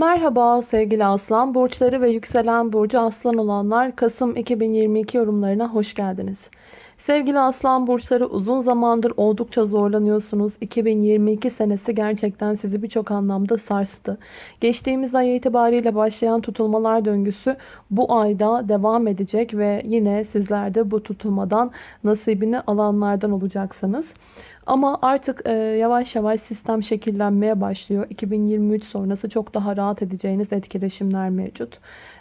Merhaba sevgili aslan burçları ve yükselen burcu aslan olanlar Kasım 2022 yorumlarına hoş geldiniz. Sevgili aslan burçları uzun zamandır oldukça zorlanıyorsunuz. 2022 senesi gerçekten sizi birçok anlamda sarstı. Geçtiğimiz ay itibariyle başlayan tutulmalar döngüsü bu ayda devam edecek ve yine sizler de bu tutulmadan nasibini alanlardan olacaksınız. Ama artık e, yavaş yavaş sistem şekillenmeye başlıyor. 2023 sonrası çok daha rahat edeceğiniz etkileşimler mevcut.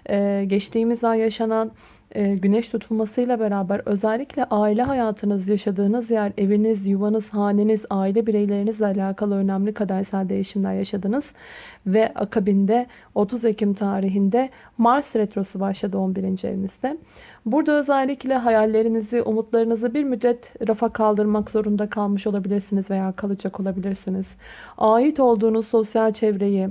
E, geçtiğimiz ay yaşanan güneş tutulmasıyla beraber özellikle aile hayatınız, yaşadığınız yer, eviniz, yuvanız, haneniz, aile bireylerinizle alakalı önemli kadersel değişimler yaşadınız. Ve akabinde 30 Ekim tarihinde Mars Retrosu başladı 11. evinizde. Burada özellikle hayallerinizi, umutlarınızı bir müddet rafa kaldırmak zorunda kalmış olabilirsiniz veya kalacak olabilirsiniz. Ait olduğunuz sosyal çevreyi,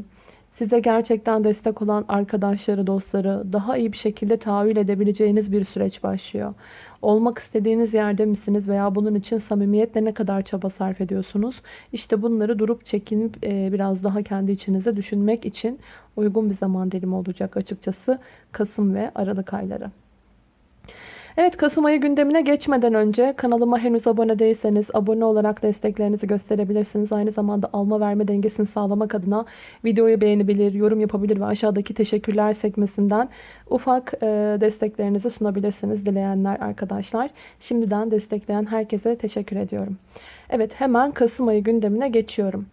size gerçekten destek olan arkadaşları, dostları daha iyi bir şekilde tahayyül edebileceğiniz bir süreç başlıyor. Olmak istediğiniz yerde misiniz veya bunun için samimiyetle ne kadar çaba sarf ediyorsunuz? İşte bunları durup çekinip e, biraz daha kendi içinize düşünmek için uygun bir zaman dilimi olacak açıkçası Kasım ve Aralık ayları. Evet Kasım ayı gündemine geçmeden önce kanalıma henüz abone değilseniz abone olarak desteklerinizi gösterebilirsiniz. Aynı zamanda alma verme dengesini sağlamak adına videoyu beğenebilir, yorum yapabilir ve aşağıdaki teşekkürler sekmesinden ufak e, desteklerinizi sunabilirsiniz dileyenler arkadaşlar. Şimdiden destekleyen herkese teşekkür ediyorum. Evet hemen Kasım ayı gündemine geçiyorum.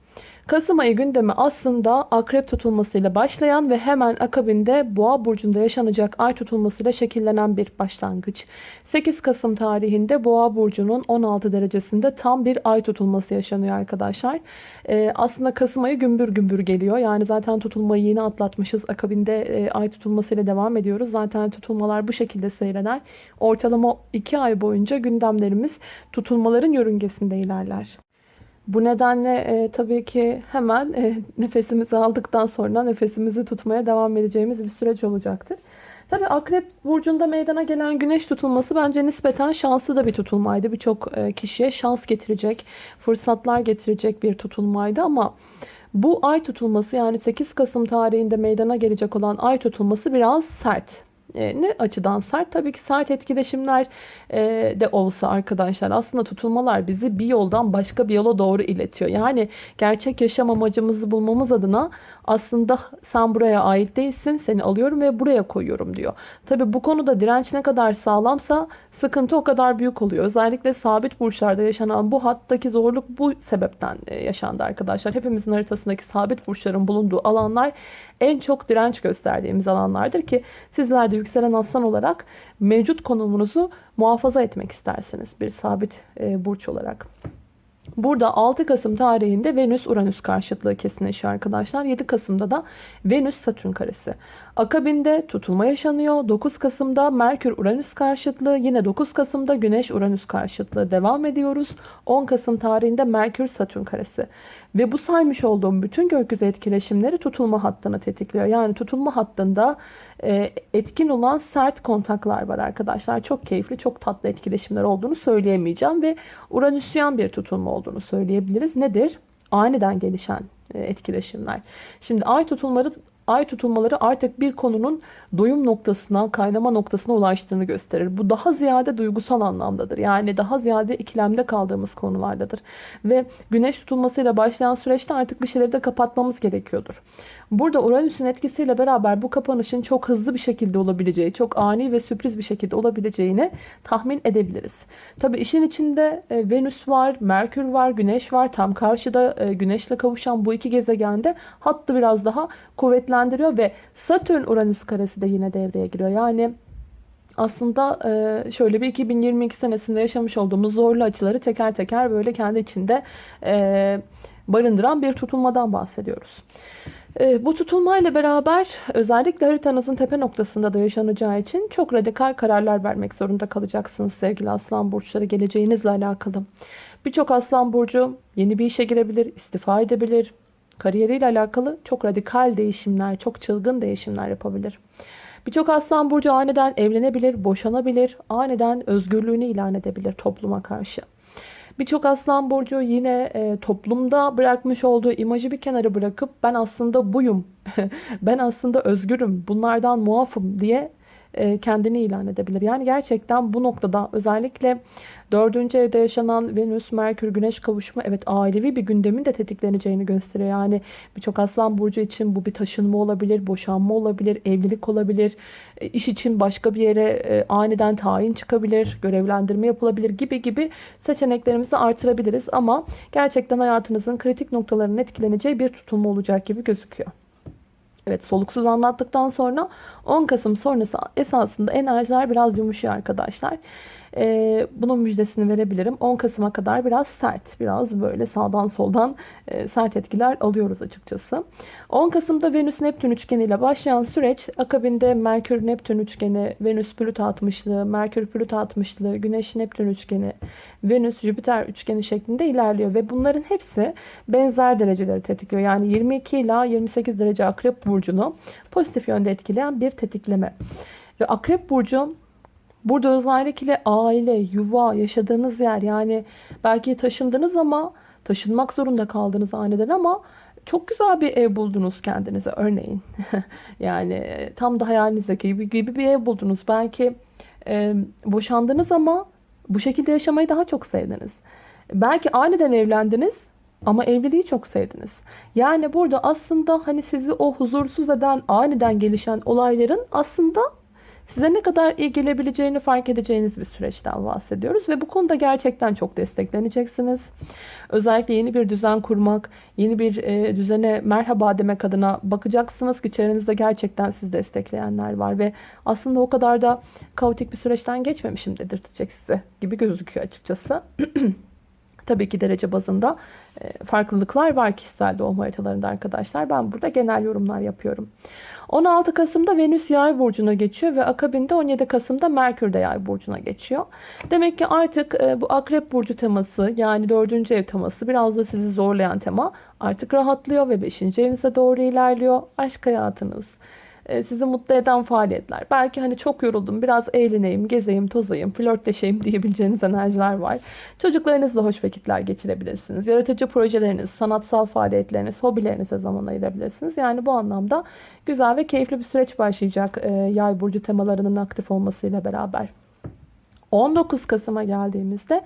Kasım ayı gündemi aslında akrep tutulmasıyla başlayan ve hemen akabinde boğa burcunda yaşanacak ay tutulmasıyla şekillenen bir başlangıç. 8 Kasım tarihinde boğa burcunun 16 derecesinde tam bir ay tutulması yaşanıyor arkadaşlar. Ee, aslında Kasım ayı gümbür gümbür geliyor. Yani zaten tutulmayı yeni atlatmışız. Akabinde e, ay tutulmasıyla devam ediyoruz. Zaten tutulmalar bu şekilde seyreder. Ortalama 2 ay boyunca gündemlerimiz tutulmaların yörüngesinde ilerler. Bu nedenle e, tabii ki hemen e, nefesimizi aldıktan sonra nefesimizi tutmaya devam edeceğimiz bir süreç olacaktır. Tabii Akrep Burcu'nda meydana gelen güneş tutulması bence nispeten şanslı da bir tutulmaydı. Birçok e, kişiye şans getirecek, fırsatlar getirecek bir tutulmaydı ama... Bu ay tutulması yani 8 Kasım tarihinde meydana gelecek olan ay tutulması biraz sert. E, ne açıdan sert? Tabii ki sert etkileşimler e, de olsa arkadaşlar aslında tutulmalar bizi bir yoldan başka bir yola doğru iletiyor. Yani gerçek yaşam amacımızı bulmamız adına aslında sen buraya ait değilsin seni alıyorum ve buraya koyuyorum diyor. Tabii bu konuda direnç ne kadar sağlamsa sıkıntı o kadar büyük oluyor. Özellikle sabit burçlarda yaşanan bu hattaki zorluk bu sebepten e, yaşandı arkadaşlar. Hepimizin haritasındaki sabit burçların bulunduğu alanlar en çok direnç gösterdiğimiz alanlardır ki sizler de yükselen aslan olarak mevcut konumunuzu muhafaza etmek istersiniz bir sabit e, burç olarak. Burada 6 Kasım tarihinde Venüs-Uranüs karşıtlığı kesinleşiyor arkadaşlar. 7 Kasım'da da Venüs-Satürn karesi. Akabinde tutulma yaşanıyor. 9 Kasım'da Merkür-Uranüs karşıtlığı. Yine 9 Kasım'da Güneş-Uranüs karşıtlığı devam ediyoruz. 10 Kasım tarihinde Merkür-Satürn karesi. Ve bu saymış olduğum bütün gökyüzü etkileşimleri tutulma hattını tetikliyor. Yani tutulma hattında etkin olan sert kontaklar var arkadaşlar. Çok keyifli, çok tatlı etkileşimler olduğunu söyleyemeyeceğim. Ve Uranüsyen bir tutulma olduğunu söyleyebiliriz. Nedir? Aniden gelişen e, etkileşimler. Şimdi ay tutulmaları ay tutulmaları artık bir konunun doyum noktasına, kaynama noktasına ulaştığını gösterir. Bu daha ziyade duygusal anlamdadır. Yani daha ziyade ikilemde kaldığımız konulardadır. Ve güneş tutulmasıyla başlayan süreçte artık bir şeyleri de kapatmamız gerekiyordur. Burada Uranüs'ün etkisiyle beraber bu kapanışın çok hızlı bir şekilde olabileceği, çok ani ve sürpriz bir şekilde olabileceğini tahmin edebiliriz. Tabi işin içinde e, Venüs var, Merkür var, Güneş var. Tam karşıda e, Güneş'le kavuşan bu iki gezegende hattı biraz daha kuvvetlendiriyor ve Satürn-Uranüs karesi de yine devreye giriyor. Yani aslında e, şöyle bir 2022 senesinde yaşamış olduğumuz zorlu açıları teker teker böyle kendi içinde barındıran bir tutulmadan bahsediyoruz. Ee, bu tutulmayla beraber özellikle haritanızın tepe noktasında da yaşanacağı için çok radikal kararlar vermek zorunda kalacaksınız sevgili aslan burçları geleceğinizle alakalı. Birçok aslan burcu yeni bir işe girebilir, istifa edebilir. Kariyeriyle alakalı çok radikal değişimler, çok çılgın değişimler yapabilir. Birçok aslan burcu aniden evlenebilir, boşanabilir, aniden özgürlüğünü ilan edebilir topluma karşı. Birçok aslan burcu yine e, toplumda bırakmış olduğu imajı bir kenara bırakıp ben aslında buyum, ben aslında özgürüm, bunlardan muafım diye kendini ilan edebilir. Yani gerçekten bu noktada özellikle dördüncü evde yaşanan Venüs, Merkür, Güneş kavuşumu evet ailevi bir gündemin de tetikleneceğini gösteriyor. Yani birçok aslan burcu için bu bir taşınma olabilir, boşanma olabilir, evlilik olabilir, e, iş için başka bir yere e, aniden tayin çıkabilir, görevlendirme yapılabilir gibi gibi seçeneklerimizi artırabiliriz. Ama gerçekten hayatınızın kritik noktalarının etkileneceği bir tutum olacak gibi gözüküyor. Evet soluksuz anlattıktan sonra 10 Kasım sonrası esasında enerjiler biraz yumuşuyor arkadaşlar e, bunun müjdesini verebilirim. 10 Kasım'a kadar biraz sert, biraz böyle sağdan soldan e, sert etkiler alıyoruz açıkçası. 10 Kasım'da Venüs-Neptün üçgeniyle başlayan süreç akabinde Merkür-Neptün üçgeni, Venüs-Plüto 60'lı, Merkür-Plüto 60'lı, Güneş-Neptün üçgeni, Venüs-Jüpiter üçgeni şeklinde ilerliyor ve bunların hepsi benzer dereceleri tetikliyor. Yani 22 ila 28 derece Akrep Burcu'nu pozitif yönde etkileyen bir tetikleme. Ve Akrep Burcu Burada özellikle aile, yuva, yaşadığınız yer yani belki taşındınız ama taşınmak zorunda kaldınız aniden ama çok güzel bir ev buldunuz kendinize örneğin. yani tam da hayalinizdeki gibi, gibi bir ev buldunuz. Belki e, boşandınız ama bu şekilde yaşamayı daha çok sevdiniz. Belki aniden evlendiniz ama evliliği çok sevdiniz. Yani burada aslında hani sizi o huzursuz eden aniden gelişen olayların aslında size ne kadar iyi gelebileceğini fark edeceğiniz bir süreçten bahsediyoruz. Ve bu konuda gerçekten çok destekleneceksiniz. Özellikle yeni bir düzen kurmak, yeni bir e, düzene merhaba demek adına bakacaksınız ki çevrenizde gerçekten sizi destekleyenler var. Ve aslında o kadar da kaotik bir süreçten geçmemişim dedirtecek size gibi gözüküyor açıkçası. Tabii ki derece bazında e, farklılıklar var kişisel doğum haritalarında arkadaşlar. Ben burada genel yorumlar yapıyorum. 16 Kasım'da Venüs Yay burcuna geçiyor ve akabinde 17 Kasım'da Merkür de Yay burcuna geçiyor. Demek ki artık e, bu Akrep burcu teması yani 4. ev teması biraz da sizi zorlayan tema artık rahatlıyor ve 5. evinize doğru ilerliyor. Aşk hayatınız, sizi mutlu eden faaliyetler. Belki hani çok yoruldum biraz eğleneyim, gezeyim, tozayım, flörtleşeyim diyebileceğiniz enerjiler var. Çocuklarınızla hoş vakitler geçirebilirsiniz. Yaratıcı projeleriniz, sanatsal faaliyetleriniz, hobilerinize zaman ayırabilirsiniz. Yani bu anlamda güzel ve keyifli bir süreç başlayacak e, yay burcu temalarının aktif olmasıyla beraber. 19 Kasım'a geldiğimizde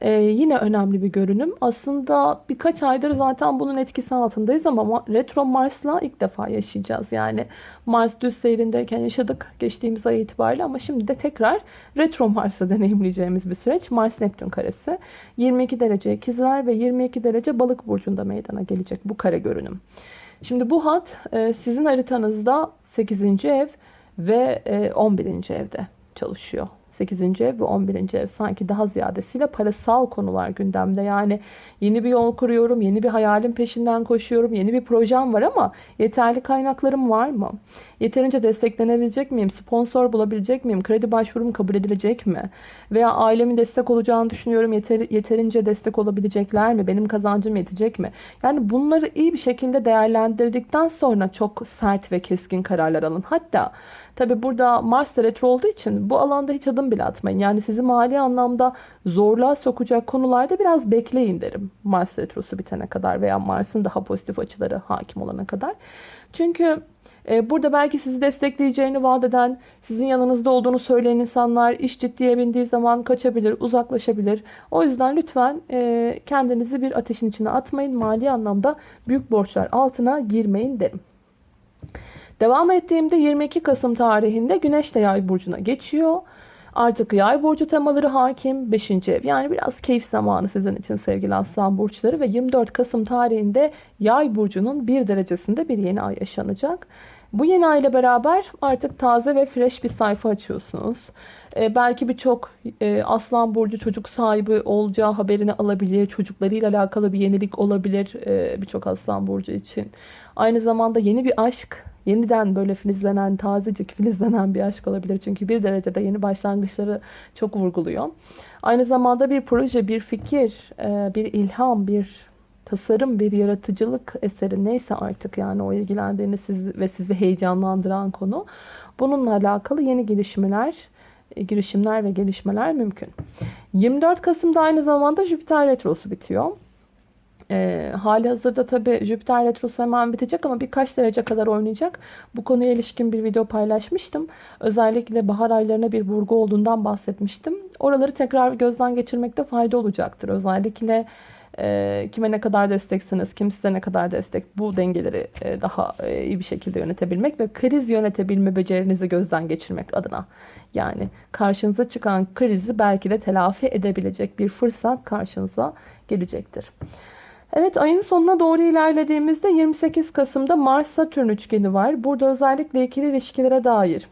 ee, yine önemli bir görünüm. Aslında birkaç aydır zaten bunun etkisi altındayız ama retro Mars'la ilk defa yaşayacağız. Yani Mars düz seyrindeyken yaşadık geçtiğimiz ay itibariyle ama şimdi de tekrar retro Mars'ı deneyimleyeceğimiz bir süreç. Mars Neptün karesi 22 derece ikizler ve 22 derece balık burcunda meydana gelecek bu kare görünüm. Şimdi bu hat e, sizin haritanızda 8. ev ve 11. E, evde çalışıyor. 8. ev ve 11. ev sanki daha ziyadesiyle parasal konular gündemde. Yani yeni bir yol kuruyorum, yeni bir hayalin peşinden koşuyorum, yeni bir projem var ama yeterli kaynaklarım var mı? Yeterince desteklenebilecek miyim? Sponsor bulabilecek miyim? Kredi başvurum kabul edilecek mi? Veya ailemin destek olacağını düşünüyorum. Yeter, yeterince destek olabilecekler mi? Benim kazancım yetecek mi? Yani bunları iyi bir şekilde değerlendirdikten sonra çok sert ve keskin kararlar alın. Hatta Tabi burada Mars retro olduğu için bu alanda hiç adım bile atmayın. Yani sizi mali anlamda zorluğa sokacak konularda biraz bekleyin derim. Mars retrosu bitene kadar veya Mars'ın daha pozitif açıları hakim olana kadar. Çünkü e, Burada belki sizi destekleyeceğini vaat eden, sizin yanınızda olduğunu söyleyen insanlar iş ciddiye bindiği zaman kaçabilir, uzaklaşabilir. O yüzden lütfen e, kendinizi bir ateşin içine atmayın. Mali anlamda büyük borçlar altına girmeyin derim. Devam ettiğimde 22 Kasım tarihinde Güneş de Yay burcuna geçiyor. Artık Yay burcu temaları hakim 5. ev. Yani biraz keyif zamanı sizin için sevgili Aslan burçları ve 24 Kasım tarihinde Yay burcunun bir derecesinde bir yeni ay yaşanacak. Bu yeni ay ile beraber artık taze ve fresh bir sayfa açıyorsunuz. Ee, belki birçok e, Aslan Burcu çocuk sahibi olacağı haberini alabilir. Çocuklarıyla alakalı bir yenilik olabilir e, birçok Aslan Burcu için. Aynı zamanda yeni bir aşk yeniden böyle filizlenen, tazecik filizlenen bir aşk olabilir. Çünkü bir derecede yeni başlangıçları çok vurguluyor. Aynı zamanda bir proje, bir fikir, e, bir ilham, bir tasarım, bir yaratıcılık eseri neyse artık yani o ilgilendiğiniz sizi ve sizi heyecanlandıran konu. Bununla alakalı yeni gelişmeler, girişimler ve gelişmeler mümkün. 24 Kasım'da aynı zamanda Jüpiter Retrosu bitiyor. E, hali hazırda tabi Jüpiter Retrosu hemen bitecek ama birkaç derece kadar oynayacak. Bu konuya ilişkin bir video paylaşmıştım. Özellikle bahar aylarına bir vurgu olduğundan bahsetmiştim. Oraları tekrar gözden geçirmekte fayda olacaktır. Özellikle e, kime ne kadar desteksiniz, kim size ne kadar destek bu dengeleri e, daha e, iyi bir şekilde yönetebilmek ve kriz yönetebilme becerinizi gözden geçirmek adına. Yani karşınıza çıkan krizi belki de telafi edebilecek bir fırsat karşınıza gelecektir. Evet ayın sonuna doğru ilerlediğimizde 28 Kasım'da Mars-Satürn üçgeni var. Burada özellikle ikili ilişkilere dair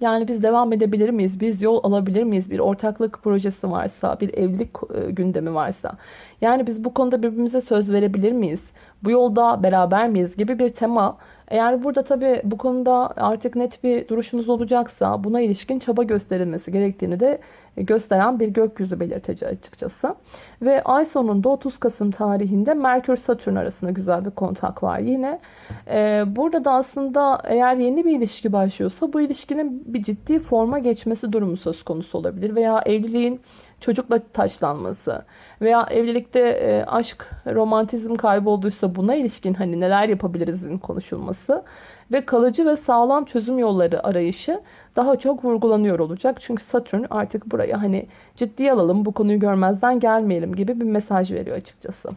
yani biz devam edebilir miyiz? Biz yol alabilir miyiz? Bir ortaklık projesi varsa, bir evlilik e, gündemi varsa. Yani biz bu konuda birbirimize söz verebilir miyiz? Bu yolda beraber miyiz gibi bir tema eğer burada tabi bu konuda artık net bir duruşunuz olacaksa buna ilişkin çaba gösterilmesi gerektiğini de gösteren bir gökyüzü belirteci açıkçası. Ve ay sonunda 30 Kasım tarihinde Merkür Satürn arasında güzel bir kontak var yine. Ee, burada da aslında eğer yeni bir ilişki başlıyorsa bu ilişkinin bir ciddi forma geçmesi durumu söz konusu olabilir. Veya evliliğin çocukla taşlanması veya evlilikte e, aşk, romantizm kaybolduysa buna ilişkin hani neler yapabilirizin konuşulması ve kalıcı ve sağlam çözüm yolları arayışı daha çok vurgulanıyor olacak. Çünkü Satürn artık buraya hani ciddiye alalım, bu konuyu görmezden gelmeyelim gibi bir mesaj veriyor açıkçası.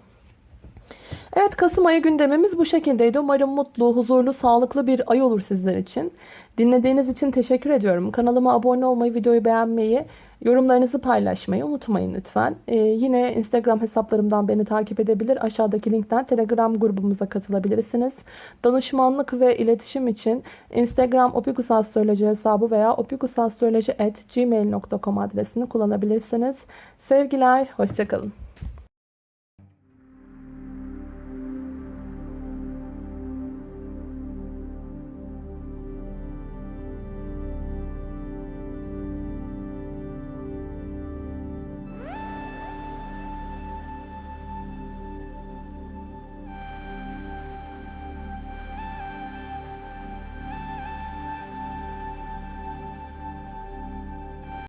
Evet Kasım ayı gündemimiz bu şekildeydi. Umarım mutlu, huzurlu, sağlıklı bir ay olur sizler için. Dinlediğiniz için teşekkür ediyorum. Kanalıma abone olmayı, videoyu beğenmeyi, yorumlarınızı paylaşmayı unutmayın lütfen. Ee, yine Instagram hesaplarımdan beni takip edebilir. Aşağıdaki linkten Telegram grubumuza katılabilirsiniz. Danışmanlık ve iletişim için Instagram opikusastroloji hesabı veya opikusastroloji.gmail.com adresini kullanabilirsiniz. Sevgiler, hoşçakalın.